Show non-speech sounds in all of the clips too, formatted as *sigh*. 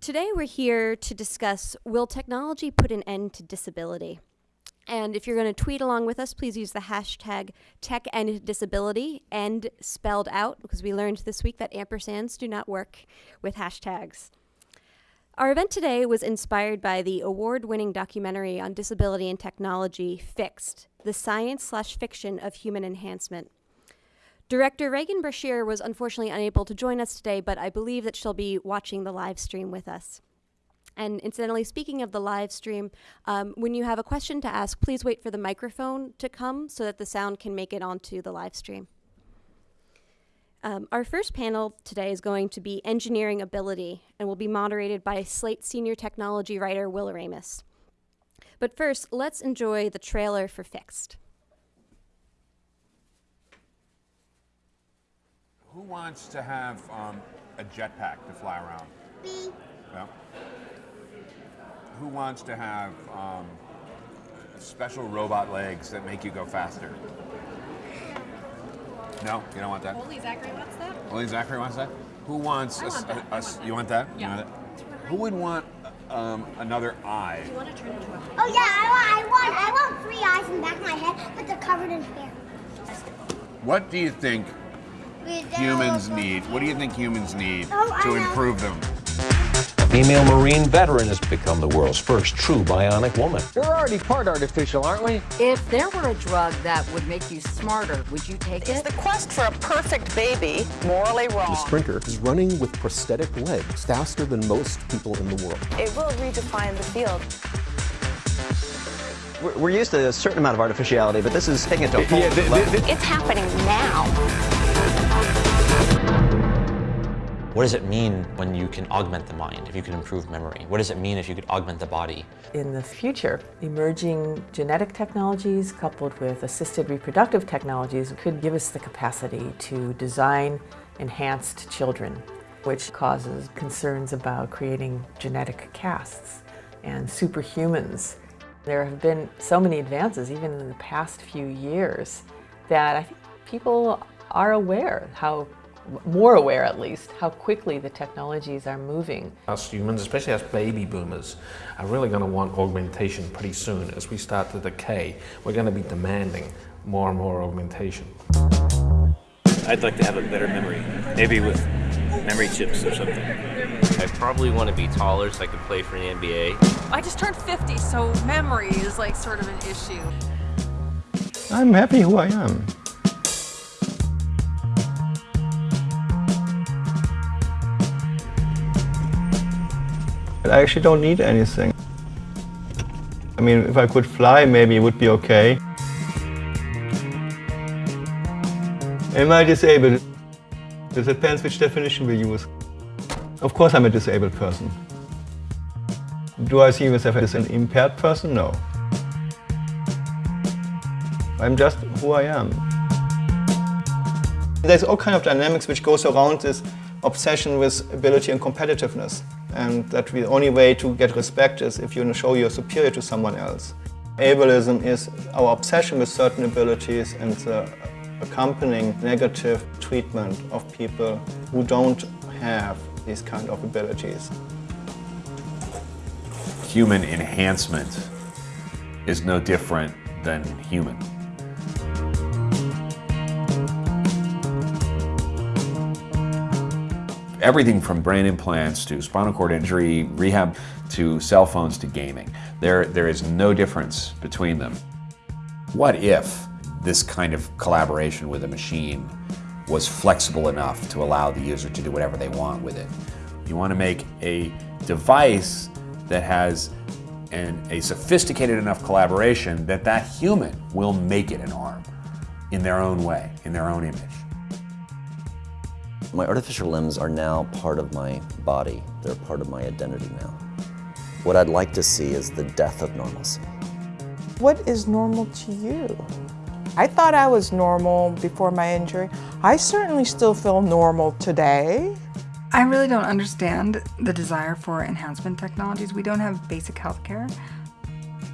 Today we're here to discuss Will technology put an end to disability? And if you're going to tweet along with us, please use the hashtag TechEndDisability, end spelled out, because we learned this week that ampersands do not work with hashtags. Our event today was inspired by the award-winning documentary on disability and technology, Fixed, the science slash fiction of human enhancement. Director Regan Brashear was unfortunately unable to join us today, but I believe that she'll be watching the live stream with us. And incidentally, speaking of the live stream, um, when you have a question to ask, please wait for the microphone to come so that the sound can make it onto the live stream. Um, our first panel today is going to be Engineering Ability and will be moderated by Slate senior technology writer Will Oremus. But first, let's enjoy the trailer for Fixed. Who wants to have um, a jetpack to fly around? B. Well, who wants to have um, special robot legs that make you go faster? No, you don't want that. Holy Zachary wants that? Only Zachary wants that. Who wants? I a- want that. a- a s- you want that? You Yeah. want that? Who would want um, another eye? You want to turn into a Oh yeah, I want, I want, I want three eyes in the back of my head, but they're covered in hair. What do you think humans need? What do you think humans need Oh, to improve them? A Female Marine veteran has become the world's first true bionic woman. We're already part artificial, aren't we? If there were a drug that would make you smarter, would you take Is it? the quest for a perfect baby morally wrong? The sprinter is running with prosthetic legs faster than most people in the world. It will redefine the field. We're, we're used to a certain amount of artificiality, but this is taking it to a whole Yeah, new level. th- th- It's happening now. What does it mean when you can augment the mind, if you can improve memory? What does it mean if you could augment the body? In the future, emerging genetic technologies coupled with assisted reproductive technologies could give us the capacity to design enhanced children, which causes concerns about creating genetic castes and superhumans. There have been so many advances, even in the past few years, that I think people are aware how more aware at least how quickly the technologies are moving. Us humans, especially us baby boomers, are really going to want augmentation pretty soon. As we start to decay, we're going to be demanding more and more augmentation. I'd like to have a better memory, maybe with memory chips or something. I probably want to be taller so I could play for the NBA. I just turned 50, so memory is like sort of an issue. I'm happy who I am. I actually don't need anything. I mean, if I could fly, maybe it would be okay. Am I disabled? It depends which definition we use. Of course I'm a disabled person. Do I see myself as an impaired person? No. I'm just who I am. There's all kind of dynamics which goes around this obsession with ability and competitiveness. And that the only way to get respect is if you show you're superior to someone else. Ableism is our obsession with certain abilities and the accompanying negative treatment of people who don't have these kind of abilities. Human enhancement is no different than human. Everything from brain implants to spinal cord injury, rehab, to cell phones to gaming. There, there is no difference between them. What if this kind of collaboration with a machine was flexible enough to allow the user to do whatever they want with it? You want to make a device that has an, a sophisticated enough collaboration that that human will make it an arm in their own way, in their own image. My artificial limbs are now part of my body. They're part of my identity now. What I'd like to see is the death of normalcy. What is normal to you? I thought I was normal before my injury. I certainly still feel normal today. I really don't understand the desire for enhancement technologies. We don't have basic health care,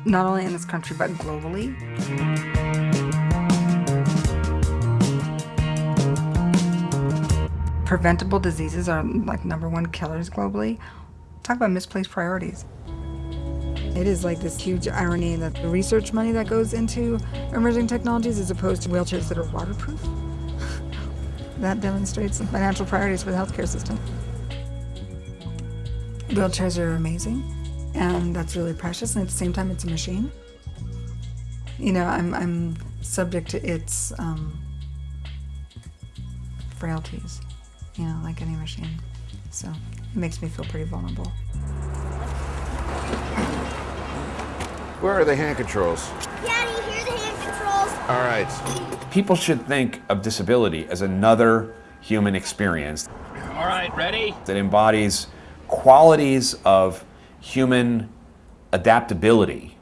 not only in this country, but globally. Preventable diseases are like number one killers globally. Talk about misplaced priorities. It is like this huge irony that the research money that goes into emerging technologies as opposed to wheelchairs that are waterproof. *laughs* that demonstrates the financial priorities for the healthcare system. Wheelchairs are amazing, and that's really precious, and at the same time, it's a machine. You know, I'm, I'm subject to its um, frailties, you know, like any machine. So it makes me feel pretty vulnerable. Where are the hand controls? Daddy, here are the hand controls. All right. People should think of disability as another human experience All right, ready? that embodies qualities of human adaptability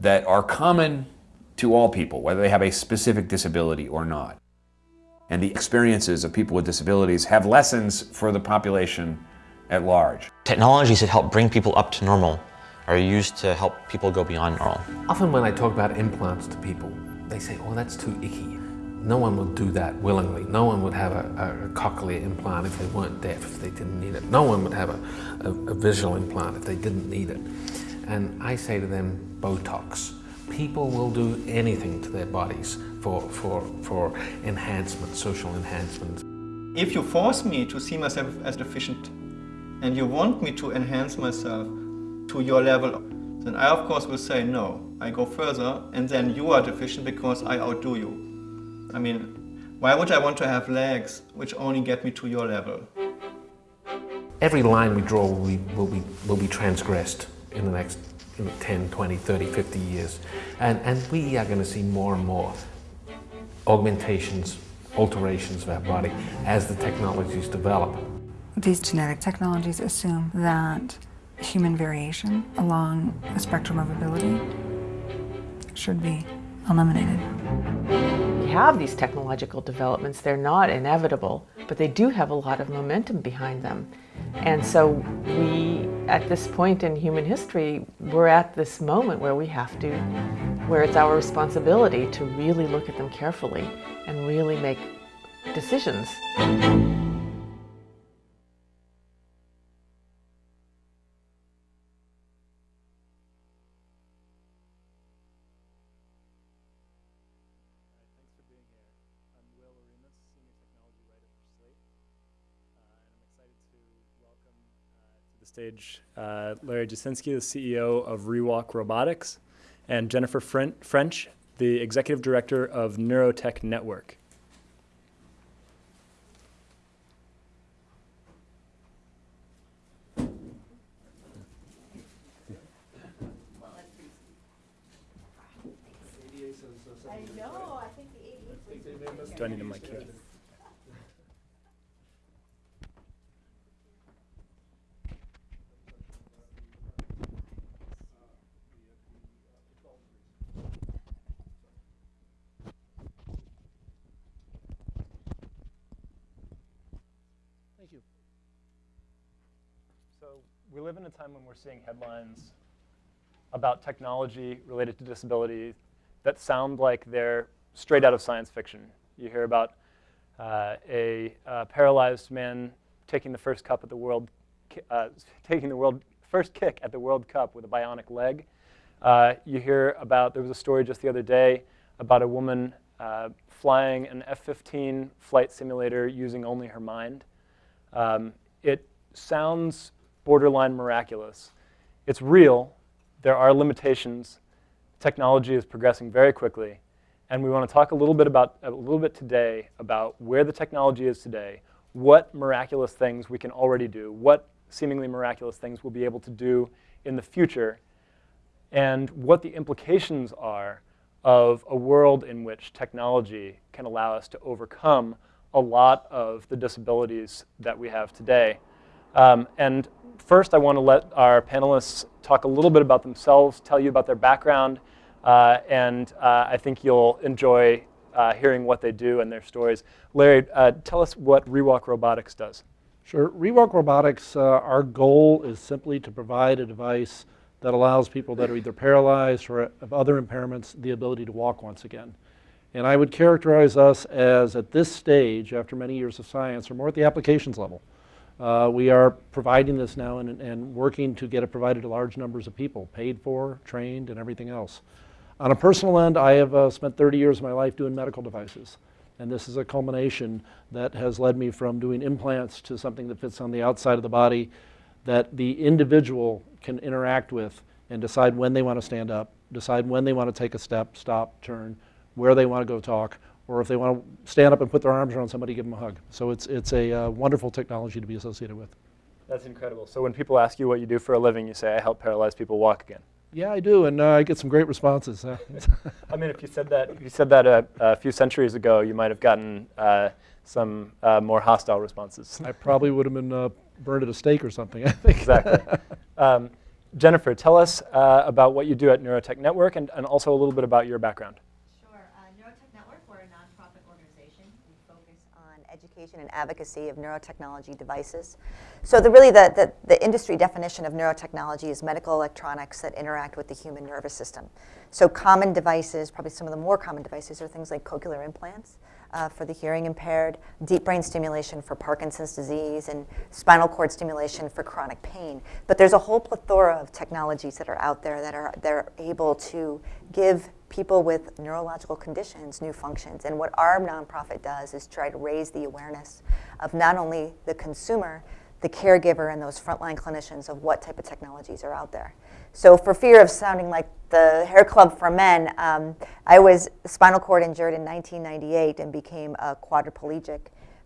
that are common to all people, whether they have a specific disability or not. And the experiences of people with disabilities have lessons for the population at large. Technologies that help bring people up to normal are used to help people go beyond normal. Often when I talk about implants to people, they say, oh, that's too icky. No one would do that willingly. No one would have a, a, cochlear implant if they weren't deaf, if they didn't need it. No one would have a, a, a visual implant if they didn't need it. And I say to them, Botox. People will do anything to their bodies for, for, for enhancement, social enhancement. If you force me to see myself as deficient and you want me to enhance myself to your level, then I of course will say no. I go further and then you are deficient because I outdo you. I mean, why would I want to have legs which only get me to your level? Every line we draw will be, will be, will be transgressed in the next 10, 20, 30, 50 years. And, and we are going to see more and more augmentations, alterations of our body as the technologies develop. These genetic technologies assume that human variation along a spectrum of ability should be eliminated. We have these technological developments, they're not inevitable, but they do have a lot of momentum behind them. And so we, at this point in human history, we're at this moment where we have to, where it's our responsibility to really look at them carefully and really make decisions. Stage uh, Larry Jasinski, the CEO of ReWalk Robotics, and Jennifer French, the Executive Director of Neurotech Network. Do I need a mic here? we live in a time when we're seeing headlines about technology related to disability that sound like they're straight out of science fiction. You hear about uh, a uh, paralyzed man taking the first cup at the world, uh, *laughs* taking the world first kick at the World Cup with a bionic leg. Uh, you hear about there was a story just the other day about a woman uh, flying an F-15 flight simulator using only her mind. Um, it sounds borderline miraculous. It's real. There are limitations. Technology is progressing very quickly. And we want to talk a little bit about a little bit today about where the technology is today, what miraculous things we can already do, what seemingly miraculous things we'll be able to do in the future, and what the implications are of a world in which technology can allow us to overcome a lot of the disabilities that we have today. Um, and first, I want to let our panelists talk a little bit about themselves, tell you about their background, uh, and uh, I think you'll enjoy uh, hearing what they do and their stories. Larry, uh, tell us what ReWalk Robotics does. Sure. ReWalk Robotics, uh, our goal is simply to provide a device that allows people that are either paralyzed or have other impairments the ability to walk once again. And I would characterize us as, at this stage, after many years of science, are more at the applications level. Uh, we are providing this now and, and working to get it provided to large numbers of people, paid for, trained, and everything else. On a personal end, I have uh, spent 30 years of my life doing medical devices. And this is a culmination that has led me from doing implants to something that fits on the outside of the body that the individual can interact with and decide when they want to stand up, decide when they want to take a step, stop, turn, where they want to go talk, or if they want to stand up and put their arms around somebody, give them a hug. So it's, it's a uh, wonderful technology to be associated with. That's incredible. So when people ask you what you do for a living, you say, I help paralyzed people walk again. Yeah, I do, and uh, I get some great responses. *laughs* I mean, if you said that, if you said that a, a few centuries ago, you might have gotten uh, some uh, more hostile responses. I probably would have been uh, burned at a stake or something. I think. Exactly. um, Jennifer, tell us uh, about what you do at Neurotech Network, and, and also a little bit about your background. And advocacy of neurotechnology devices. So the, really the, the, the, industry definition of neurotechnology is medical electronics that interact with the human nervous system. So common devices, probably some of the more common devices are things like cochlear implants uh, for the hearing impaired, deep brain stimulation for Parkinson's disease, and spinal cord stimulation for chronic pain. But there's a whole plethora of technologies that are out there that are, that are able to give people with neurological conditions new functions. And what our nonprofit does is try to raise the awareness of not only the consumer, the caregiver, and those frontline clinicians of what type of technologies are out there. So for fear of sounding like the hair club for men, um, I was spinal cord injured in 1998 and became a quadriplegic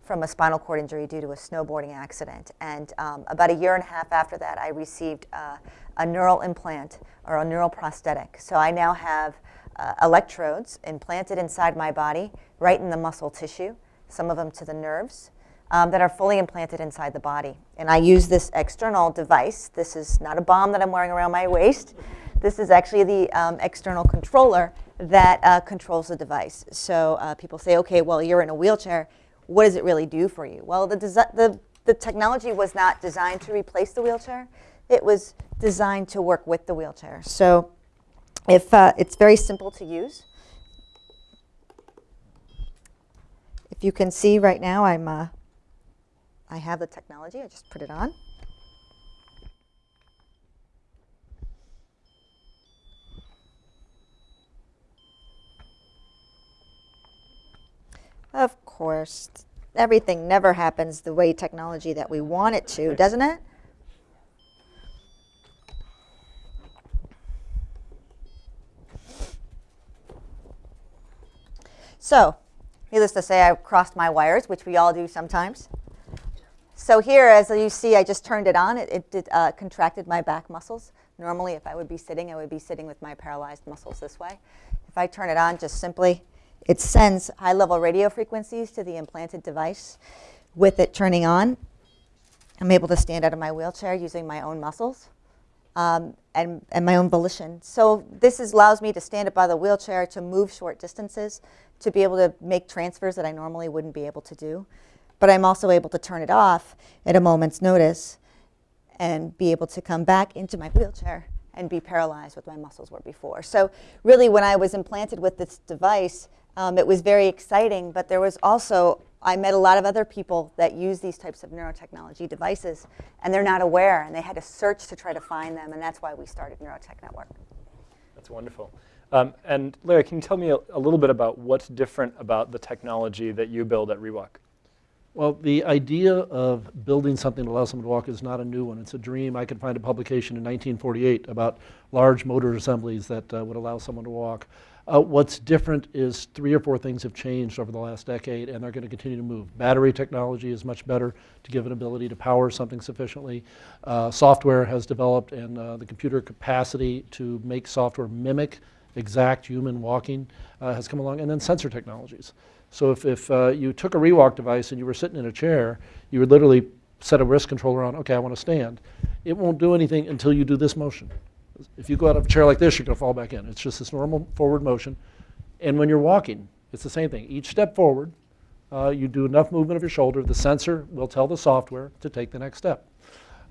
from a spinal cord injury due to a snowboarding accident. And um, about a year and a half after that, I received uh, a neural implant or a neural prosthetic. So I now have uh, electrodes implanted inside my body, right in the muscle tissue, some of them to the nerves, um, that are fully implanted inside the body. And I use this external device. This is not a bomb that I'm wearing around my waist. This is actually the um, external controller that uh, controls the device. So uh, people say, okay, well, you're in a wheelchair. What does it really do for you? Well, the, the, the technology was not designed to replace the wheelchair. It was designed to work with the wheelchair. So if uh, it's very simple to use. If you can see right now, I'm, uh, I have the technology. I just put it on. Of course, everything never happens the way technology that we want it to, doesn't it? So, needless to say, I crossed my wires, which we all do sometimes. So here, as you see, I just turned it on. It, it uh, contracted my back muscles. Normally, if I would be sitting, I would be sitting with my paralyzed muscles this way. If I turn it on, just simply, it sends high-level radio frequencies to the implanted device. With it turning on, I'm able to stand out of my wheelchair using my own muscles um, and, and my own volition. So this is, allows me to stand up by the wheelchair, to move short distances, to be able to make transfers that I normally wouldn't be able to do. But I'm also able to turn it off at a moment's notice and be able to come back into my wheelchair and be paralyzed with my muscles were before. So really when I was implanted with this device, um, it was very exciting, but there was also, I met a lot of other people that use these types of neurotechnology devices, and they're not aware, and they had to search to try to find them, and that's why we started Neurotech Network. That's wonderful. Um, and Larry, can you tell me a, a, little bit about what's different about the technology that you build at ReWalk? Well, the idea of building something to allow someone to walk is not a new one. It's a dream. I could find a publication in 1948 about large motor assemblies that uh, would allow someone to walk. Uh, what's different is three or four things have changed over the last decade, and they're going to continue to move. Battery technology is much better to give an ability to power something sufficiently. Uh, software has developed, and uh, the computer capacity to make software mimic exact human walking uh, has come along, and then sensor technologies. So if, if uh, you took a ReWalk device and you were sitting in a chair, you would literally set a wrist controller on, okay, I want to stand. It won't do anything until you do this motion. If you go out of a chair like this, you're going to fall back in. It's just this normal forward motion. And when you're walking, it's the same thing. Each step forward, uh, you do enough movement of your shoulder, the sensor will tell the software to take the next step.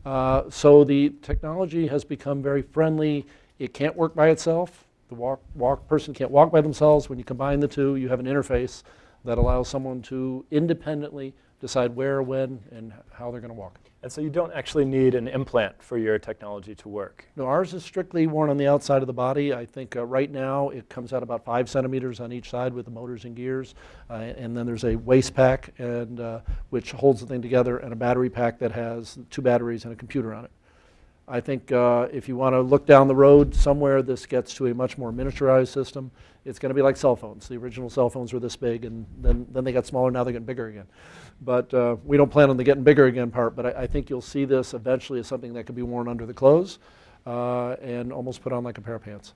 Uh, so the technology has become very friendly. It can't work by itself. The walk, walk person can't walk by themselves. When you combine the two, you have an interface that allows someone to independently decide where, when, and how they're going to walk. And so you don't actually need an implant for your technology to work. No, ours is strictly worn on the outside of the body. I think uh, right now it comes out about five centimeters on each side with the motors and gears. Uh, and then there's a waist pack and, uh, which holds the thing together and a battery pack that has two batteries and a computer on it. I think uh, if you want to look down the road somewhere, this gets to a much more miniaturized system. It's going to be like cell phones. The original cell phones were this big, and then, then they got smaller, now they're getting bigger again. But uh, we don't plan on the getting bigger again part, but I, I, think you'll see this eventually as something that could be worn under the clothes uh, and almost put on like a pair of pants.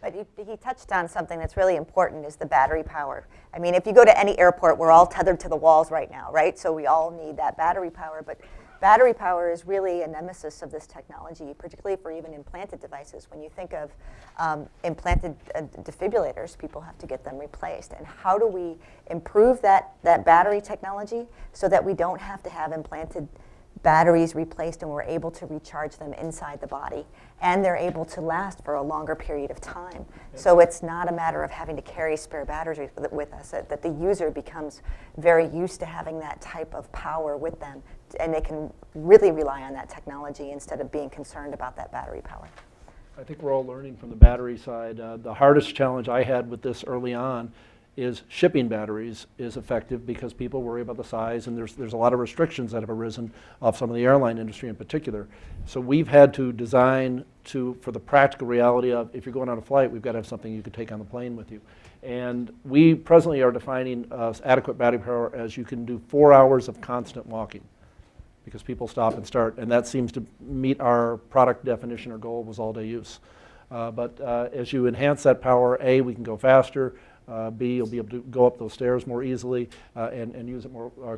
But he, he, touched on something that's really important is the battery power. I mean, if you go to any airport, we're all tethered to the walls right now, right? So we all need that battery power. But battery power is really a nemesis of this technology, particularly for even implanted devices. When you think of um, implanted uh, defibrillators, people have to get them replaced. And how do we improve that, that battery technology so that we don't have to have implanted batteries replaced and we're able to recharge them inside the body and they're able to last for a longer period of time. So it's not a matter of having to carry spare batteries with, with us, that the user becomes very used to having that type of power with them and they can really rely on that technology instead of being concerned about that battery power. I think we're all learning from the battery side. Uh, the hardest challenge I had with this early on is shipping batteries is effective because people worry about the size and there's, there's a lot of restrictions that have arisen off some of the airline industry in particular. So we've had to design to, for the practical reality of if you're going on a flight, we've got to have something you can take on the plane with you. And we presently are defining uh, adequate battery power as you can do four hours of constant walking because people stop and start, and that seems to meet our product definition or goal was all-day use. Uh, but uh, as you enhance that power, A, we can go faster, uh, B, you'll be able to go up those stairs more easily uh, and, and use it more uh,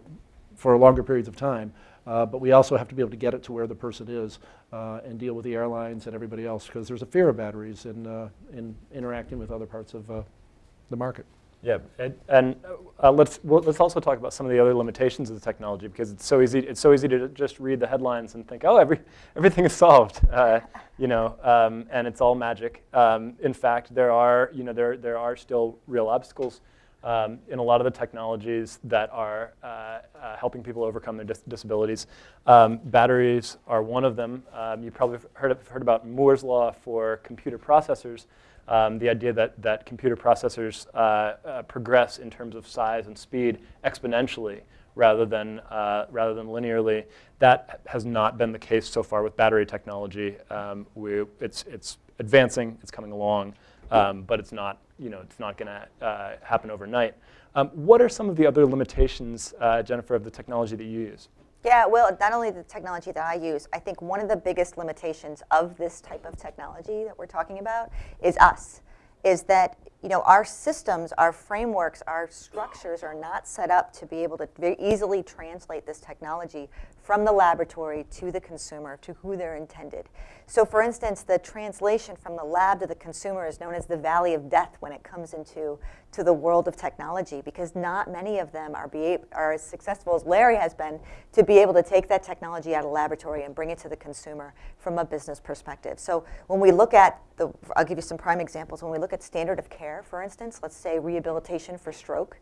for longer periods of time. Uh, but we also have to be able to get it to where the person is and deal with the airlines and everybody else because there's a fear of batteries in, in interacting with other parts of the market. Yeah, and, and uh, let's well, let's also talk about some of the other limitations of the technology because it's so easy it's so easy to just read the headlines and think, oh, every *laughs* everything is solved, uh, you know, um, and it's all magic. Um, in fact, there are you know there there are still real obstacles um, in a lot of the technologies that are uh, uh helping people overcome their dis disabilities. Um, batteries are one of them. Um, you probably heard heard about Moore's law for computer processors um, the idea that, that computer processors uh, uh, progress in terms of size and speed exponentially rather than, uh, rather than linearly. That has not been the case so far with battery technology. Um, we, it's, it's advancing, it's coming along, um, but it's not, you know, it's not going to uh, happen overnight. Um, what are some of the other limitations, uh, Jennifer, of the technology that you use? Yeah, well, not only the technology that I use, I think one of the biggest limitations of this type of technology that we're talking about is us, is that you know, our systems, our frameworks, our structures are not set up to be able to very easily translate this technology from the laboratory to the consumer, to who they're intended. So for instance, the translation from the lab to the consumer is known as the valley of death when it comes into to the world of technology because not many of them are, be, are as successful as Larry has been to be able to take that technology out of laboratory and bring it to the consumer from a business perspective. So when we look at the, I'll give you some prime examples. When we look at standard of care, for instance, let's say rehabilitation for stroke,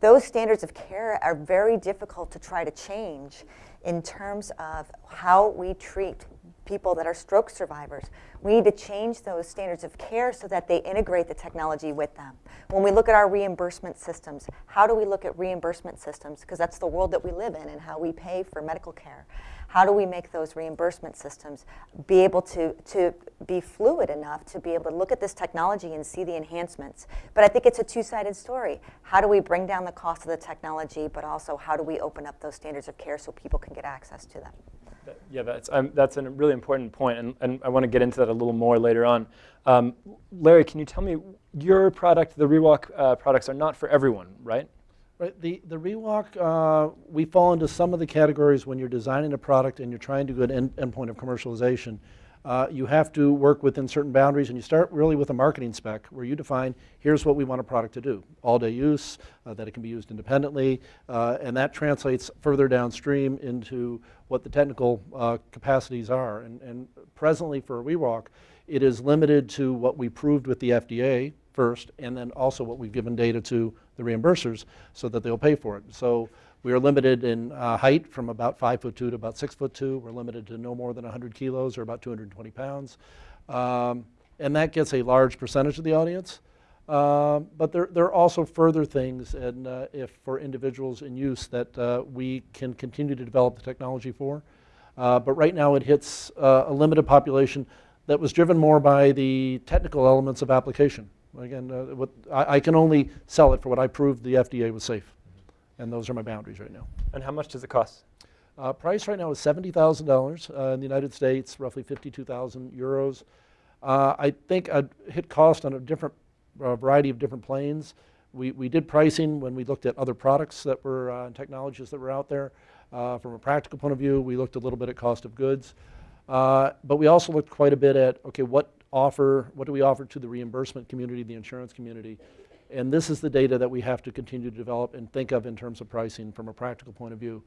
those standards of care are very difficult to try to change in terms of how we treat people that are stroke survivors. We need to change those standards of care so that they integrate the technology with them. When we look at our reimbursement systems, how do we look at reimbursement systems? Because that's the world that we live in and how we pay for medical care. How do we make those reimbursement systems be able to, to be fluid enough to be able to look at this technology and see the enhancements? But I think it's a two-sided story. How do we bring down the cost of the technology, but also how do we open up those standards of care so people can get access to them? Yeah, that's, um, that's a really important point, and, and I want to get into that a little more later on. Um, Larry, can you tell me, your product, the ReWalk uh, products are not for everyone, right? Right, the, the ReWalk, uh, we fall into some of the categories when you're designing a product and you're trying to go to end, endpoint of commercialization. Uh, you have to work within certain boundaries and you start really with a marketing spec where you define here's what we want a product to do. All day use, uh, that it can be used independently, uh, and that translates further downstream into what the technical uh, capacities are. And, and presently for ReWalk, it is limited to what we proved with the FDA first, and then also what we've given data to the reimbursers so that they'll pay for it. So we are limited in uh, height from about five foot two to about six foot two. We're limited to no more than 100 kilos or about 220 pounds. Um, and that gets a large percentage of the audience. Um, but there, there are also further things and uh, if for individuals in use that uh, we can continue to develop the technology for. Uh, but right now it hits uh, a limited population that was driven more by the technical elements of application. Again, uh, what, I, I, can only sell it for what I proved the FDA was safe. And those are my boundaries right now. And how much does it cost? Uh, price right now is $70,000 uh, in the United States, roughly 52,000 euros. Uh, I think I'd hit cost on a different a variety of different planes. We, we did pricing when we looked at other products that were uh, technologies that were out there. Uh, from a practical point of view, we looked a little bit at cost of goods. Uh, but we also looked quite a bit at, okay, what offer, what do we offer to the reimbursement community, the insurance community? And this is the data that we have to continue to develop and think of in terms of pricing from a practical point of view.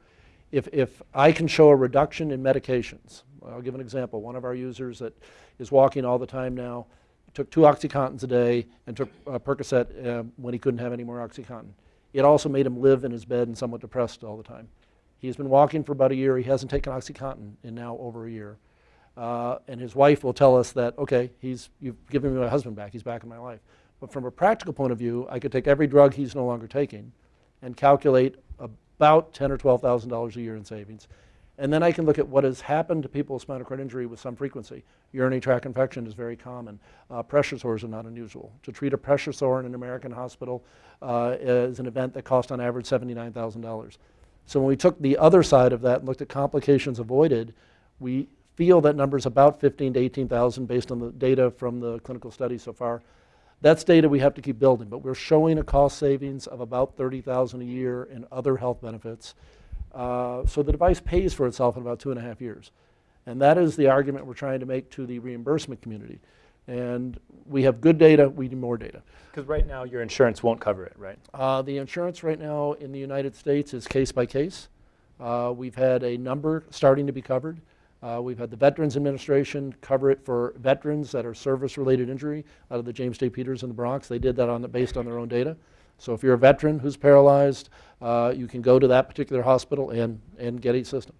If, if I can show a reduction in medications, I'll give an example. One of our users that is walking all the time now, took two OxyContins a day and took uh, Percocet uh, when he couldn't have any more OxyContin. It also made him live in his bed and somewhat depressed all the time. He's been walking for about a year. He hasn't taken OxyContin in now over a year. Uh, and his wife will tell us that, okay, he's, you've given me my husband back. He's back in my life. But from a practical point of view, I could take every drug he's no longer taking and calculate about ten or $12,000 a year in savings. And then I can look at what has happened to people with spinal cord injury with some frequency. Urinary tract infection is very common. Uh, pressure sores are not unusual. To treat a pressure sore in an American hospital uh, is an event that costs on average $79,000. So when we took the other side of that and looked at complications avoided, we feel that number is about 15 to 18,000 based on the data from the clinical study so far. That's data we have to keep building, but we're showing a cost savings of about 30,000 a year in other health benefits. Uh, so the device pays for itself in about two and a half years. And that is the argument we're trying to make to the reimbursement community. And we have good data, we need more data. Because right now your insurance won't cover it, right? Uh, the insurance right now in the United States is case by case. Uh, we've had a number starting to be covered. Uh, we've had the Veterans Administration cover it for veterans that are service-related injury out of the James J. Peters in the Bronx. They did that on the, based on their own data. So if you're a veteran who's paralyzed, uh, you can go to that particular hospital and, and get a system.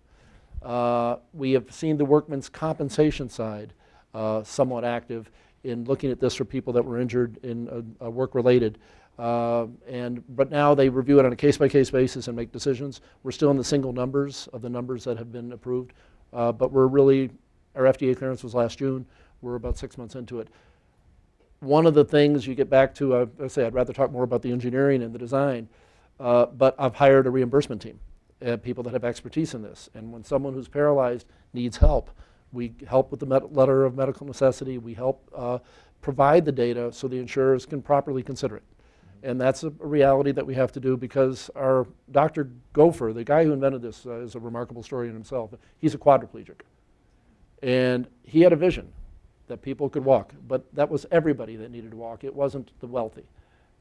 Uh, we have seen the workman's compensation side uh, somewhat active in looking at this for people that were injured in work-related. Uh, and but now they review it on a case-by-case -case basis and make decisions. We're still in the single numbers of the numbers that have been approved, uh, but we're really our FDA clearance was last June. We're about six months into it one of the things you get back to, uh, I say I'd rather talk more about the engineering and the design, uh, but I've hired a reimbursement team, uh, people that have expertise in this. And when someone who's paralyzed needs help, we help with the letter of medical necessity. We help uh, provide the data so the insurers can properly consider it. And that's a reality that we have to do because our Dr. Goffer, the guy who invented this, uh, is a remarkable story in himself. He's a quadriplegic. And he had a vision that people could walk. But that was everybody that needed to walk. It wasn't the wealthy.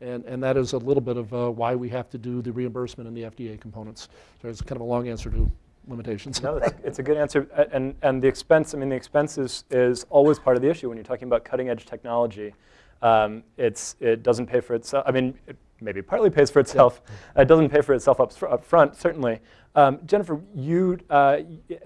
And, and that is a little bit of uh, why we have to do the reimbursement and the FDA components. So it's kind of a long answer to limitations. No, it's, a good answer. And, and the expense, I mean, the expense is, is always part of the issue when you're talking about cutting edge technology. Um, it's, it doesn't pay for itself. I mean, it maybe partly pays for itself. Yeah. It doesn't pay for itself up, up front, certainly. Um, Jennifer, you, uh,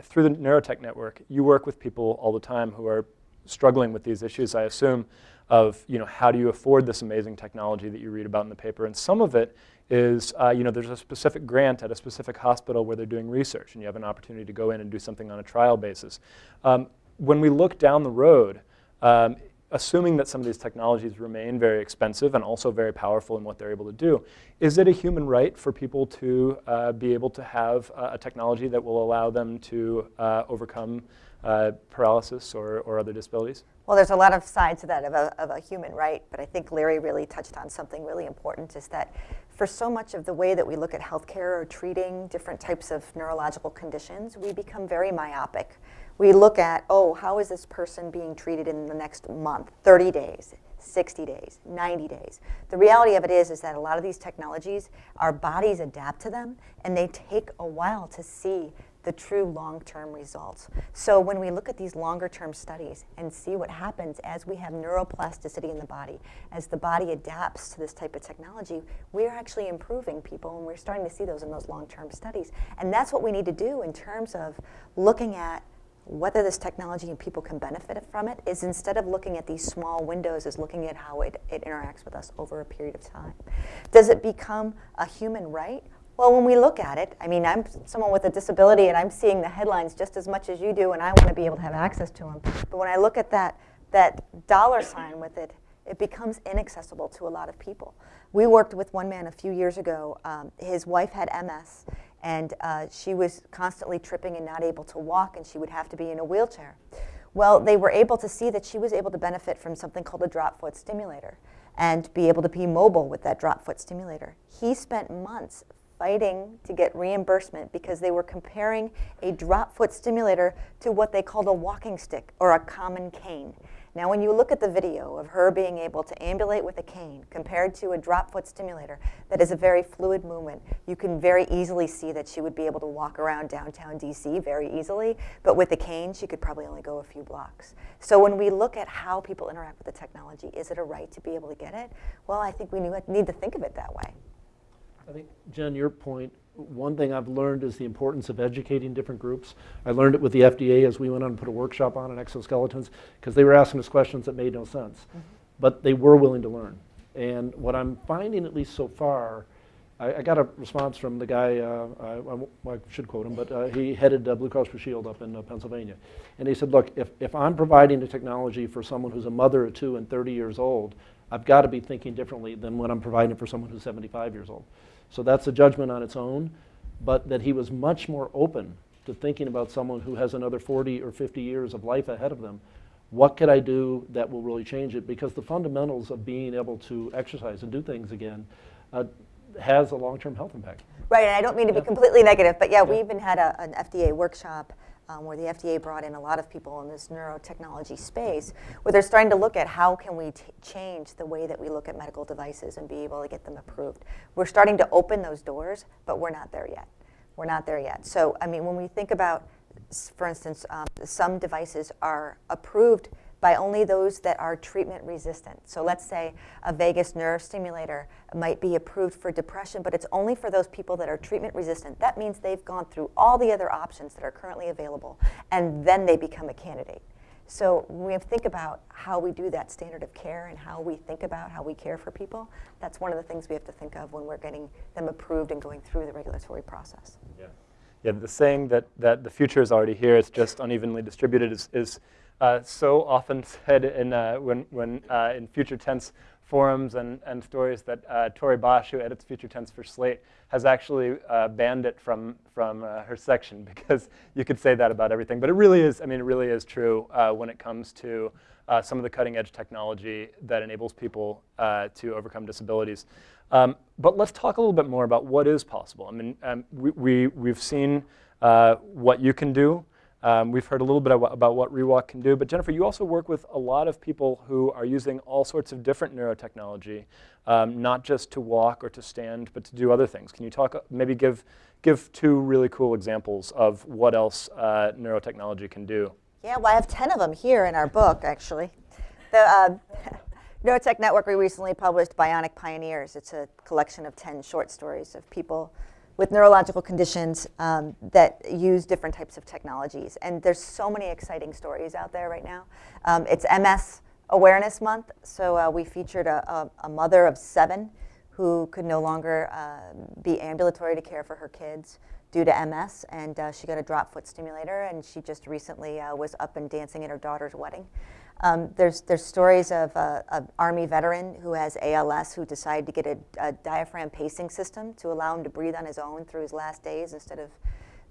through the Neurotech Network, you work with people all the time who are struggling with these issues, I assume, of you know, how do you afford this amazing technology that you read about in the paper. And some of it is, uh, you know, there's a specific grant at a specific hospital where they're doing research, and you have an opportunity to go in and do something on a trial basis. Um, when we look down the road, um, assuming that some of these technologies remain very expensive and also very powerful in what they're able to do, is it a human right for people to uh, be able to have uh, a technology that will allow them to uh, overcome uh, paralysis or, or other disabilities? Well, there's a lot of sides to that of a, of a human right, but I think Larry really touched on something really important is that for so much of the way that we look at healthcare or treating different types of neurological conditions, we become very myopic. We look at, oh, how is this person being treated in the next month, 30 days, 60 days, 90 days. The reality of it is, is that a lot of these technologies, our bodies adapt to them, and they take a while to see the true long-term results. So when we look at these longer-term studies and see what happens as we have neuroplasticity in the body, as the body adapts to this type of technology, we're actually improving people, and we're starting to see those in those long-term studies. And that's what we need to do in terms of looking at whether this technology and people can benefit from it is instead of looking at these small windows is looking at how it, it interacts with us over a period of time. Does it become a human right? Well, when we look at it, I mean, I'm someone with a disability and I'm seeing the headlines just as much as you do and I want to be able to have access to them. But when I look at that, that dollar sign with it, it becomes inaccessible to a lot of people. We worked with one man a few years ago. Um, his wife had MS and uh, she was constantly tripping and not able to walk, and she would have to be in a wheelchair. Well, they were able to see that she was able to benefit from something called a drop foot stimulator and be able to be mobile with that drop foot stimulator. He spent months fighting to get reimbursement because they were comparing a drop foot stimulator to what they called a walking stick or a common cane. Now, when you look at the video of her being able to ambulate with a cane compared to a drop foot stimulator that is a very fluid movement, you can very easily see that she would be able to walk around downtown DC very easily, but with a cane, she could probably only go a few blocks. So when we look at how people interact with the technology, is it a right to be able to get it? Well, I think we need to think of it that way. I think, Jen, your point one thing I've learned is the importance of educating different groups. I learned it with the FDA as we went on and put a workshop on on exoskeletons because they were asking us questions that made no sense. Mm -hmm. But they were willing to learn. And what I'm finding, at least so far, I, I got a response from the guy, uh, I, I, should quote him, but uh, he headed uh, Blue Cross Blue Shield up in uh, Pennsylvania. And he said, look, if, if I'm providing the technology for someone who's a mother of two and 30 years old, I've got to be thinking differently than when I'm providing it for someone who's 75 years old. So that's a judgment on its own, but that he was much more open to thinking about someone who has another 40 or 50 years of life ahead of them. What could I do that will really change it? Because the fundamentals of being able to exercise and do things again uh, has a long-term health impact. Right, and I don't mean to be completely negative, but yeah, yeah. we even had a, an FDA workshop um, where the FDA brought in a lot of people in this neurotechnology space, where they're starting to look at how can we change the way that we look at medical devices and be able to get them approved. We're starting to open those doors, but we're not there yet. We're not there yet. So, I mean, when we think about, for instance, um, some devices are approved by only those that are treatment resistant. So let's say a vagus nerve stimulator might be approved for depression, but it's only for those people that are treatment resistant. That means they've gone through all the other options that are currently available, and then they become a candidate. So we have to think about how we do that standard of care and how we think about how we care for people, that's one of the things we have to think of when we're getting them approved and going through the regulatory process. Yeah, yeah the saying that, that the future is already here, it's just unevenly distributed is, is uh, so often said in, uh, when, when, uh, in future tense forums and, and stories that uh, Tori Bosch, who edits future tense for Slate, has actually uh, banned it from, from uh, her section *laughs* because you could say that about everything. But it really is, I mean, it really is true when it comes to some of the cutting edge technology that enables people to overcome disabilities. Um, but let's talk a little bit more about what is possible. I mean, um, we, we, we've seen what you can do. Um, we've heard a little bit about what ReWalk can do, but Jennifer, you also work with a lot of people who are using all sorts of different neurotechnology, um, not just to walk or to stand, but to do other things. Can you talk, maybe give, give two really cool examples of what else uh, neurotechnology can do? Yeah, well, I have 10 of them here in our book, actually. The uh, *laughs* Neurotech Network, we recently published Bionic Pioneers. It's a collection of 10 short stories of people with neurological conditions um, that use different types of technologies. And there's so many exciting stories out there right now. Um, it's MS Awareness Month, so uh, we featured a, a, a, mother of seven who could no longer uh, be ambulatory to care for her kids due to MS, and uh, she got a drop foot stimulator, and she just recently uh, was up and dancing at her daughter's wedding. Um, there's, there's stories of uh, an Army veteran who has ALS who decided to get a, a, diaphragm pacing system to allow him to breathe on his own through his last days instead of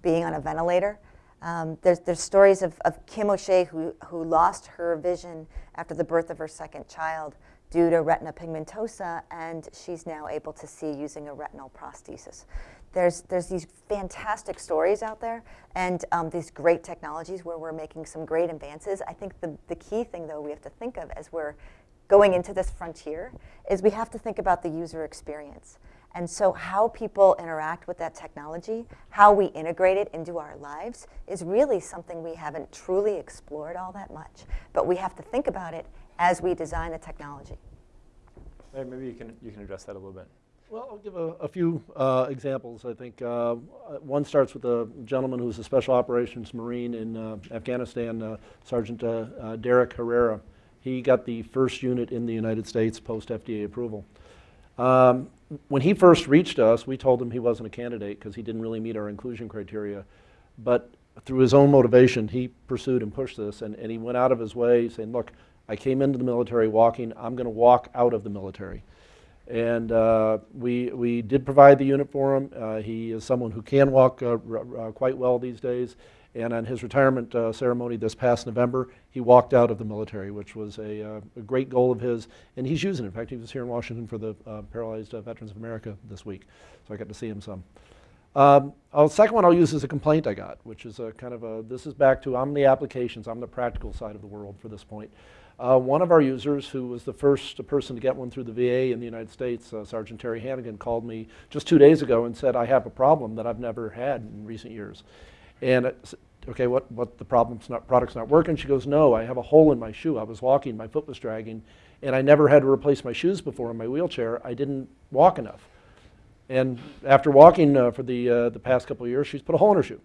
being on a ventilator. Um, there's, there's stories of, of Kim O'Shea who, who lost her vision after the birth of her second child due to retinitis pigmentosa, and she's now able to see using a retinal prosthesis. There's, there's these fantastic stories out there and um, these great technologies where we're making some great advances. I think the, the key thing, though, we have to think of as we're going into this frontier is we have to think about the user experience. And so how people interact with that technology, how we integrate it into our lives, is really something we haven't truly explored all that much. But we have to think about it as we design the technology. Maybe you can, you can address that a little bit. Well, I'll give a, a few uh, examples. I think uh, one starts with a gentleman who's a special operations Marine in uh, Afghanistan, uh, Sergeant uh, uh, Derek Herrera. He got the first unit in the United States post FDA approval. Um, when he first reached us, we told him he wasn't a candidate because he didn't really meet our inclusion criteria. But through his own motivation, he pursued and pushed this, and, and he went out of his way saying, look, I came into the military walking, I'm going to walk out of the military. And uh, we, we did provide the unit for him. Uh, he is someone who can walk uh, uh quite well these days. And on his retirement uh, ceremony this past November, he walked out of the military, which was a, a, great goal of his. And he's using it. In fact, he was here in Washington for the Paralyzed Veterans of America this week. So I got to see him some. Um, the second one I'll use is a complaint I got, which is a kind of a, this is back to, I'm the applications, I'm the practical side of the world for this point. Uh, one of our users, who was the first person to get one through the VA in the United States, uh, Sergeant Terry Hannigan, called me just two days ago and said, I have a problem that I've never had in recent years. And, it, okay, what, what the problem's not, product's not working? She goes, no, I have a hole in my shoe. I was walking, my foot was dragging, and I never had to replace my shoes before in my wheelchair. I didn't walk enough. And after walking uh, for the, uh, the past couple of years, she's put a hole in her shoe.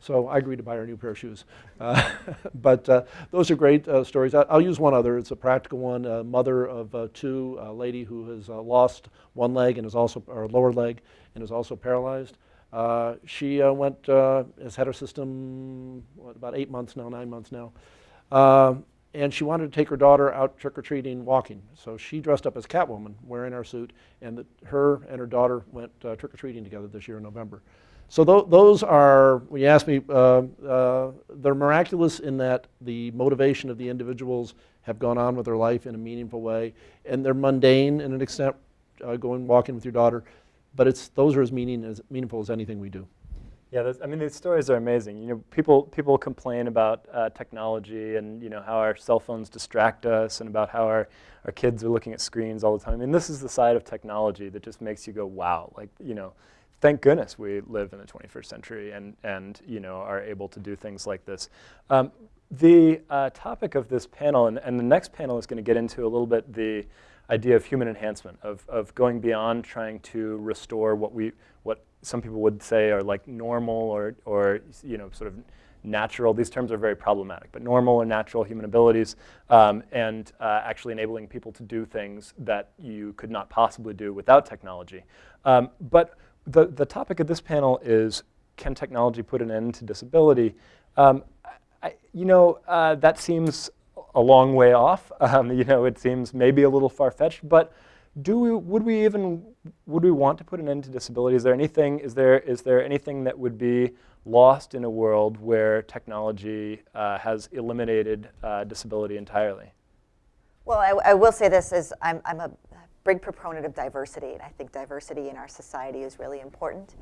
So I agreed to buy her a new pair of shoes. *laughs* Uh, but uh, those are great uh, stories. I, will use one other. It's a practical one. A mother of uh, two, a lady who has uh, lost one leg and is also, or lower leg, and is also paralyzed. Uh, she went, has had her system, what, about eight months now, nine months now. And she wanted to take her daughter out trick-or-treating walking. So she dressed up as Catwoman, wearing our suit, and the, her and her daughter went trick-or-treating together this year in November. So th those are, when you ask me, uh, uh, they're miraculous in that the motivation of the individuals have gone on with their life in a meaningful way, and they're mundane in an extent, uh, going walking with your daughter, but it's, those are as, meaning, as meaningful as anything we do. Yeah, I mean, these stories are amazing. You know, people, people complain about uh, technology and, you know, how our cell phones distract us and about how our, our kids are looking at screens all the time. I mean, this is the side of technology that just makes you go, wow, like, you know, thank goodness we live in the 21st century and, and you know, are able to do things like this. Um, the uh, topic of this panel, and, and the next panel is going to get into a little bit the idea of human enhancement, of, of going beyond trying to restore what we, what some people would say are like normal or, or you know, sort of natural, these terms are very problematic, but normal or natural human abilities, um, and uh, actually enabling people to do things that you could not possibly do without technology. Um, but the, the topic of this panel is, can technology put an end to disability? Um, I, you know, uh, that seems a long way off. *laughs* Um, you know, it seems maybe a little far-fetched, but do we, would we even, would we want to put an end to disability? Is there anything, is there, is there anything that would be lost in a world where technology uh, has eliminated uh, disability entirely? Well, I, I, will say this is I'm, I'm a big proponent of diversity, and I think diversity in our society is really important.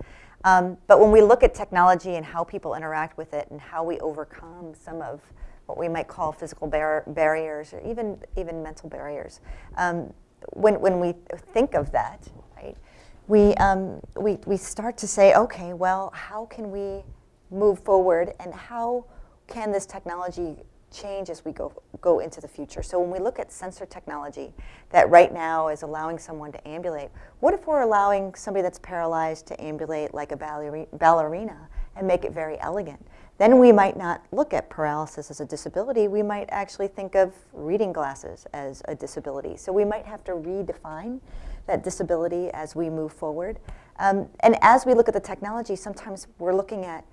Um, but when we look at technology and how people interact with it and how we overcome some of what we might call physical bar barriers or even, even mental barriers, um, when, when we think of that, right, we, um, we, we start to say, okay, well, how can we move forward and how can this technology change as we go, go into the future. So when we look at sensor technology that right now is allowing someone to ambulate, what if we're allowing somebody that's paralyzed to ambulate like a ballerina and make it very elegant? Then we might not look at paralysis as a disability. We might actually think of reading glasses as a disability. So we might have to redefine that disability as we move forward. Um, and as we look at the technology, sometimes we're looking at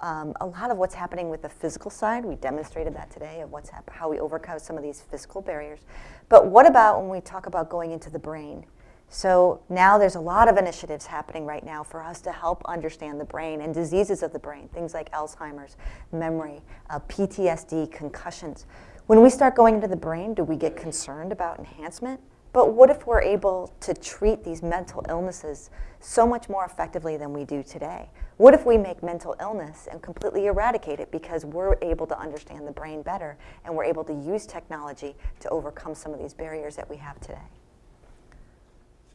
um, a lot of what's happening with the physical side. We demonstrated that today of what's how we overcome some of these physical barriers. But what about when we talk about going into the brain? So now there's a lot of initiatives happening right now for us to help understand the brain and diseases of the brain, things like Alzheimer's, memory, uh, PTSD, concussions. When we start going into the brain, do we get concerned about enhancement? But what if we're able to treat these mental illnesses so much more effectively than we do today? What if we make mental illness and completely eradicate it because we're able to understand the brain better and we're able to use technology to overcome some of these barriers that we have today?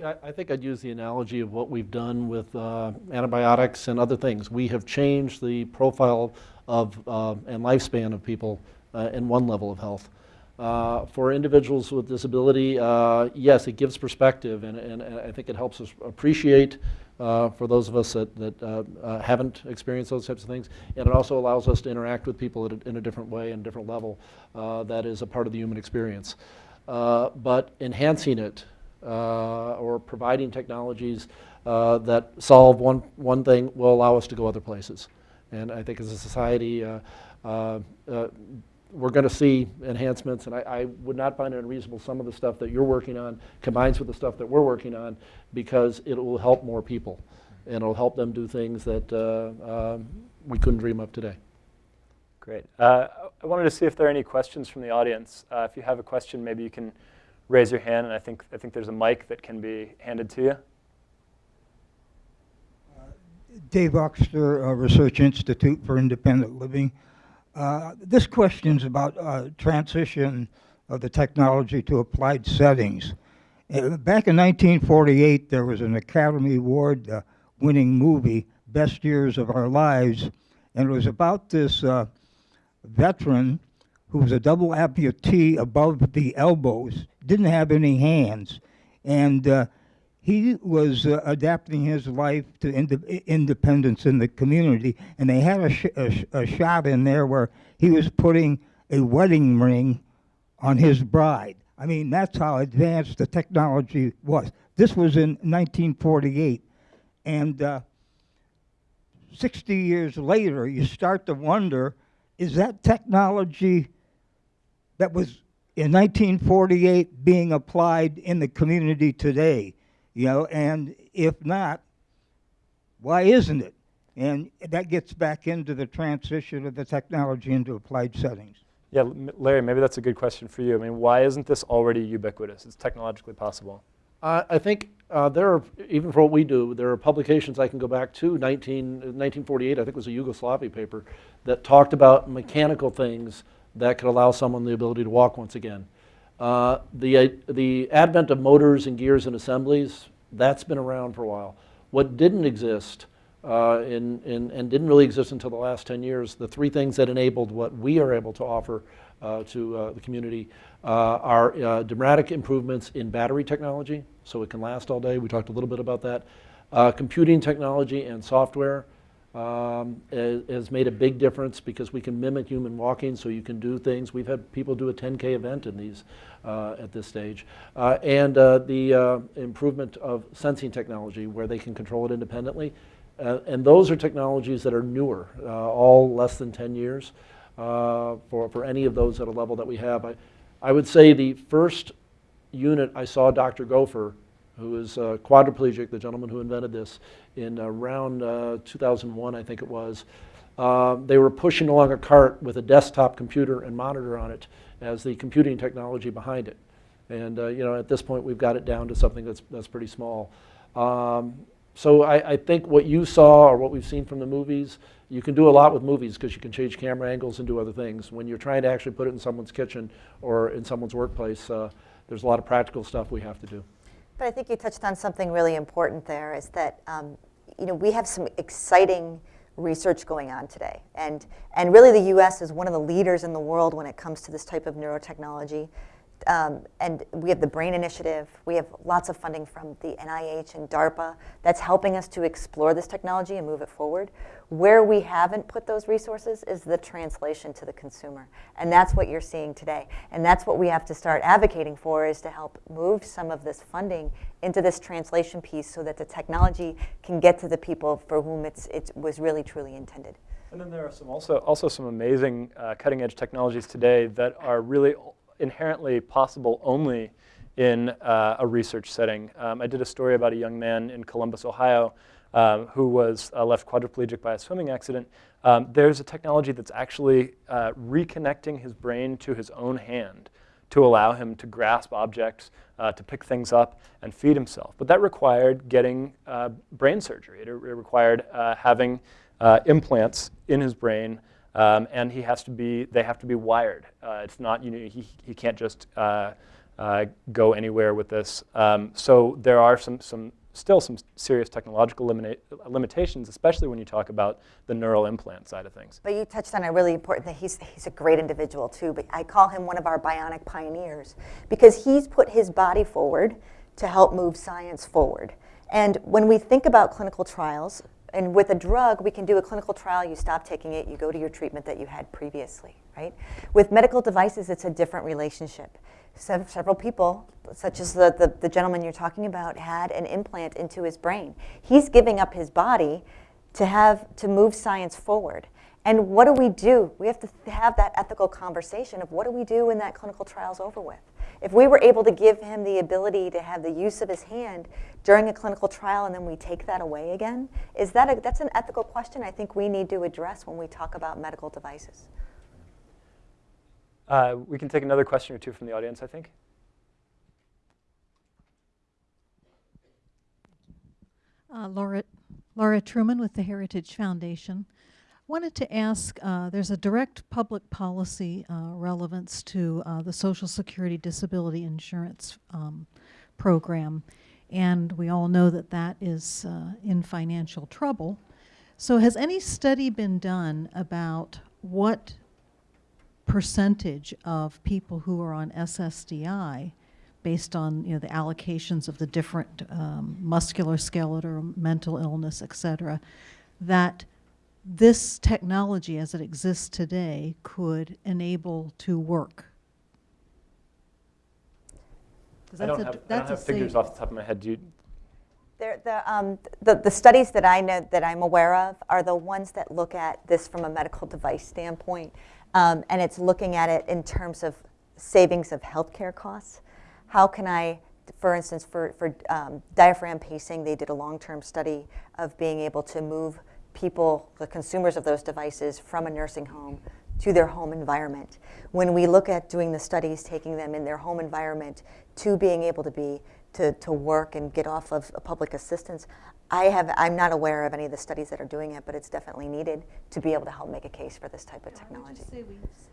I, I think I'd use the analogy of what we've done with uh, antibiotics and other things. We have changed the profile of uh, and lifespan of people uh, in one level of health. Uh, for individuals with disability, uh, yes, it gives perspective, and, and, and, I think it helps us appreciate uh, for those of us that, that uh, uh, haven't experienced those types of things, and it also allows us to interact with people a, in a different way and different level uh, that is a part of the human experience. but enhancing it or providing technologies that solve one, one thing will allow us to go other places. And I think as a society, we're going to see enhancements, and I, I, would not find it unreasonable some of the stuff that you're working on combines with the stuff that we're working on because it will help more people, and it'll help them do things that uh, um, we couldn't dream of today. Great. Uh, I wanted to see if there are any questions from the audience. Uh, if you have a question, maybe you can raise your hand, and I think, I think there's a mic that can be handed to you. Dave Oxter, uh, Research Institute for Independent Living. Uh, this question is about uh, transition of the technology to applied settings. Uh, back in 1948, there was an Academy Award uh, winning movie, Best Years of Our Lives, and it was about this uh, veteran who was a double amputee above the elbows, didn't have any hands, and he was uh, adapting his life to ind independence in the community, and they had a, sh a, sh a, shot in there where he was putting a wedding ring on his bride. I mean, that's how advanced the technology was. This was in 1948, and uh, 60 years later, you start to wonder, is that technology that was in 1948 being applied in the community today? You know, and if not, why isn't it? And that gets back into the transition of the technology into applied settings. Yeah, Larry, maybe that's a good question for you. I mean, why isn't this already ubiquitous? It's technologically possible. Uh, I think uh, there are, even for what we do, there are publications I can go back to, 19, 1948, I think it was a Yugoslavia paper, that talked about mechanical things that could allow someone the ability to walk once again. Uh, the, uh, the advent of motors and gears and assemblies, that's been around for a while. What didn't exist uh, in, in, and didn't really exist until the last 10 years, the three things that enabled what we are able to offer uh, to the community are dramatic improvements in battery technology, so it can last all day. We talked a little bit about that. computing technology and software, um, has made a big difference because we can mimic human walking so you can do things. We've had people do a 10K event in these uh, at this stage. Uh, and uh, the uh, improvement of sensing technology where they can control it independently. Uh, and those are technologies that are newer, uh, all less than 10 years for, for any of those at a level that we have. I, I would say the first unit I saw Dr. Goffer who is uh, quadriplegic, the gentleman who invented this, in around uh, 2001, I think it was. Uh, they were pushing along a cart with a desktop computer and monitor on it as the computing technology behind it. And uh, you know, at this point, we've got it down to something that's, that's pretty small. Um, so I, I, think what you saw or what we've seen from the movies, you can do a lot with movies because you can change camera angles and do other things. When you're trying to actually put it in someone's kitchen or in someone's workplace, uh, there's a lot of practical stuff we have to do. But I think you touched on something really important there is that, um, you know, we have some exciting research going on today. And, and really the US is one of the leaders in the world when it comes to this type of neurotechnology. Um, and we have the BRAIN Initiative. We have lots of funding from the NIH and DARPA that's helping us to explore this technology and move it forward. Where we haven't put those resources is the translation to the consumer. And that's what you're seeing today. And that's what we have to start advocating for is to help move some of this funding into this translation piece so that the technology can get to the people for whom it's, it was really truly intended. And then there are some also, also some amazing uh, cutting edge technologies today that are really inherently possible only in uh, a research setting. Um, I did a story about a young man in Columbus, Ohio, um, who was uh, left quadriplegic by a swimming accident. Um, there's a technology that's actually uh, reconnecting his brain to his own hand to allow him to grasp objects, uh, to pick things up, and feed himself. But that required getting uh, brain surgery. It, it required uh, having implants in his brain um, and he has to be, they have to be wired. Uh, it's not, you know, he, he can't just uh, uh, go anywhere with this. Um, so there are some, some still some serious technological limita limitations, especially when you talk about the neural implant side of things. But you touched on a really important thing. He's, he's a great individual too, but I call him one of our bionic pioneers because he's put his body forward to help move science forward. And when we think about clinical trials, and with a drug, we can do a clinical trial, you stop taking it, you go to your treatment that you had previously, right? With medical devices, it's a different relationship. Se several people, such as the, the, the gentleman you're talking about, had an implant into his brain. He's giving up his body to have to move science forward. And what do we do? We have to have that ethical conversation of what do we do when that clinical trial's over with? If we were able to give him the ability to have the use of his hand during a clinical trial and then we take that away again, is that a, that's an ethical question I think we need to address when we talk about medical devices. Uh, we can take another question or two from the audience, I think. Uh, Laura, Laura Truman with the Heritage Foundation. Wanted to ask, uh, there's a direct public policy uh, relevance to uh, the Social Security Disability Insurance um, Program, and we all know that that is uh, in financial trouble. So has any study been done about what percentage of people who are on SSDI based on you know the allocations of the different um, muscular, skeletal, mental illness, et cetera, that this technology as it exists today could enable to work? I don't, have, I don't have figures off the top of my head. Do you? The, um, the, the studies that I know that I'm aware of are the ones that look at this from a medical device standpoint, um, and it's looking at it in terms of savings of healthcare costs. How can I, for instance, for, for um, diaphragm pacing, they did a long-term study of being able to move people, the consumers of those devices, from a nursing home to their home environment. When we look at doing the studies, taking them in their home environment to being able to be to, to work and get off of public assistance, I have, I'm not aware of any of the studies that are doing it, but it's definitely needed to be able to help make a case for this type of technology. we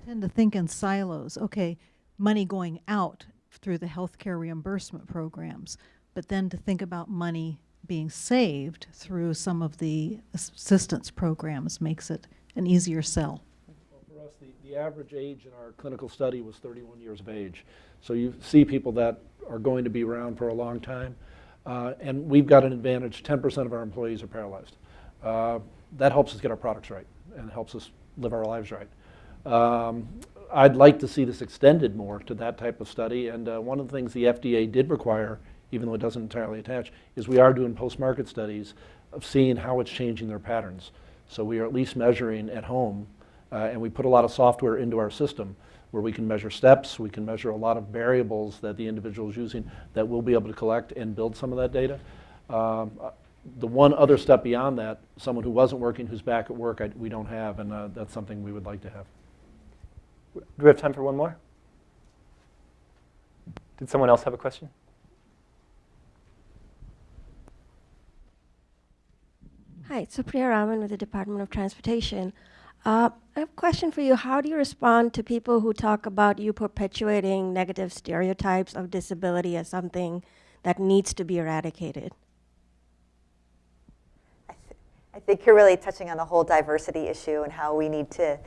tend to think in silos. Okay, money going out through the healthcare reimbursement programs, but then to think about money being saved through some of the assistance programs makes it an easier sell. Well, for us, the, the average age in our clinical study was 31 years of age. So you see people that are going to be around for a long time. Uh, and we've got an advantage, 10% of our employees are paralyzed. Uh, that helps us get our products right and helps us live our lives right. Um, I'd like to see this extended more to that type of study. And uh, one of the things the FDA did require even though it doesn't entirely attach, is we are doing post-market studies of seeing how it's changing their patterns. So we are at least measuring at home, uh, and we put a lot of software into our system where we can measure steps, we can measure a lot of variables that the individual is using that we'll be able to collect and build some of that data. Um, uh, the one other step beyond that, someone who wasn't working who's back at work, I, we don't have, and uh, that's something we would like to have. Do we have time for one more? Did someone else have a question? Hi, Supriya Raman with the Department of Transportation. Uh, I have a question for you. How do you respond to people who talk about you perpetuating negative stereotypes of disability as something that needs to be eradicated? I, th I think you're really touching on the whole diversity issue and how we need to,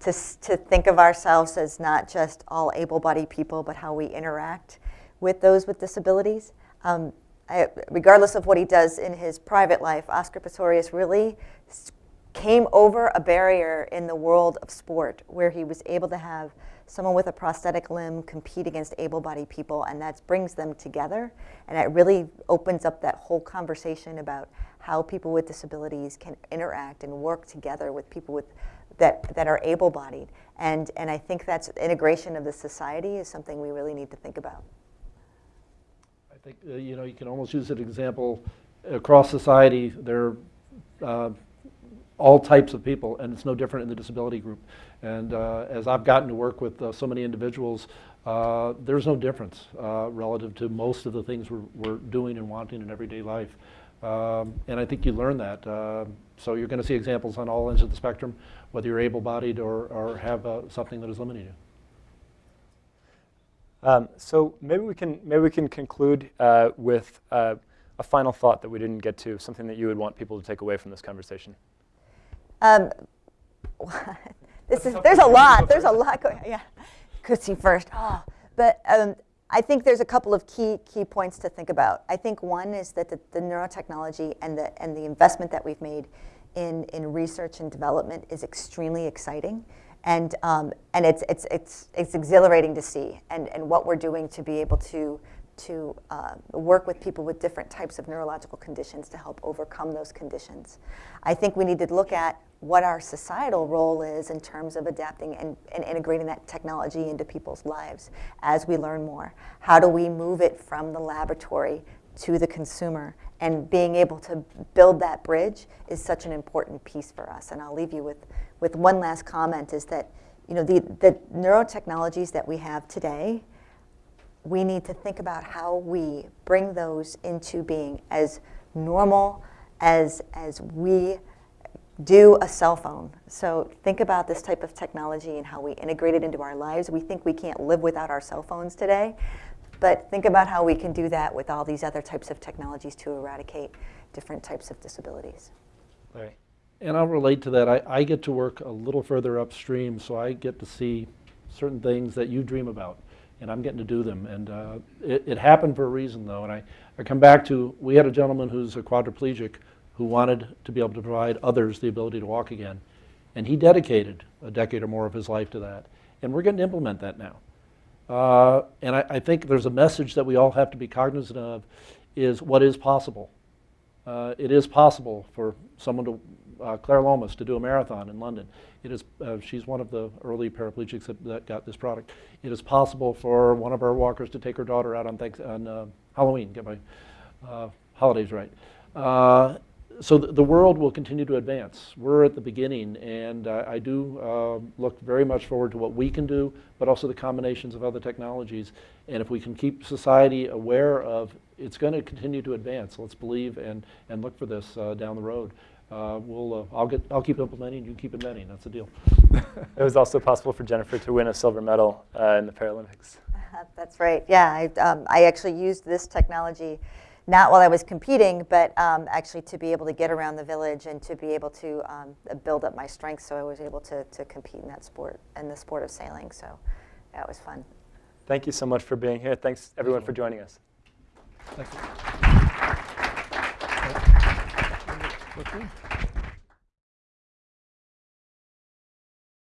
to, to think of ourselves as not just all able-bodied people, but how we interact with those with disabilities. Um, I, regardless of what he does in his private life, Oscar Pistorius really came over a barrier in the world of sport where he was able to have someone with a prosthetic limb compete against able-bodied people and that brings them together and it really opens up that whole conversation about how people with disabilities can interact and work together with people with that, that are able-bodied and, and I think that's integration of the society is something we really need to think about think uh, you know you can almost use an example across society. There are uh, all types of people, and it's no different in the disability group. And uh, as I've gotten to work with uh, so many individuals, uh, there's no difference uh, relative to most of the things we're, we're, doing and wanting in everyday life. Um, and I think you learn that. so you're going to see examples on all ends of the spectrum, whether you're able-bodied or, or have something that is limiting you. Um, so maybe we can maybe we can conclude uh, with uh, a final thought that we didn't get to, something that you would want people to take away from this conversation. Um, *laughs* this is, there's a lot. There's a lot going. Yeah, Kutsi first. Oh, but um, I think there's a couple of key key points to think about. I think one is that the, the neurotechnology and the and the investment that we've made in in research and development is extremely exciting, and um, and it's it's it's it's exhilarating to see, and and what we're doing to be able to to uh, work with people with different types of neurological conditions to help overcome those conditions. I think we need to look at what our societal role is in terms of adapting and, and, integrating that technology into people's lives as we learn more. How do we move it from the laboratory to the consumer? And being able to build that bridge is such an important piece for us. And I'll leave you with, with one last comment is that you know, the, the neurotechnologies that we have today, we need to think about how we bring those into being as normal as, as we do a cell phone. So think about this type of technology and how we integrate it into our lives. We think we can't live without our cell phones today, but think about how we can do that with all these other types of technologies to eradicate different types of disabilities. Larry. And I'll relate to that. I, I get to work a little further upstream, so I get to see certain things that you dream about, and I'm getting to do them. And uh, it, it happened for a reason, though. And I, I come back to, we had a gentleman who's a quadriplegic who wanted to be able to provide others the ability to walk again. And he dedicated a decade or more of his life to that. And we're getting to implement that now. Uh, and I, I, think there's a message that we all have to be cognizant of is what is possible. Uh, it is possible for someone to, uh, Claire Lomas, to do a marathon in London. It is, uh, she's one of the early paraplegics that, that, got this product. It is possible for one of our walkers to take her daughter out on, thanks, on uh, Halloween, get my uh, holidays right so the, the, world will continue to advance. We're at the beginning, and uh, I do uh, look very much forward to what we can do, but also the combinations of other technologies. And if we can keep society aware of it's going to continue to advance, let's believe and, and look for this uh, down the road. Uh, we'll, uh, I'll, get, I'll keep implementing, and you keep inventing, that's the deal. *laughs* it was also possible for Jennifer to win a silver medal uh, in the Paralympics. *laughs* That's right, yeah. I, um, I actually used this technology not while I was competing, but um, actually to be able to get around the village and to be able to um, build up my strength so I was able to, to compete in that sport, in the sport of sailing. So that was fun. Thank you so much for being here. Thanks everyone for joining us. You.